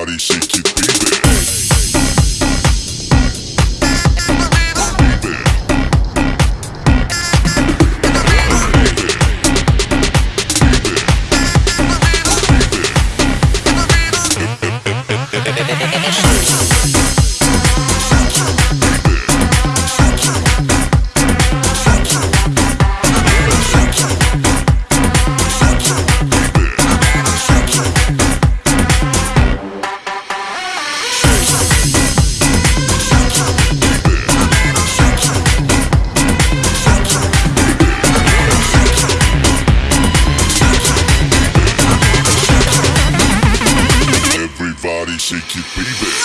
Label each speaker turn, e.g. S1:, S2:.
S1: body, shake it, baby. Shake it, baby.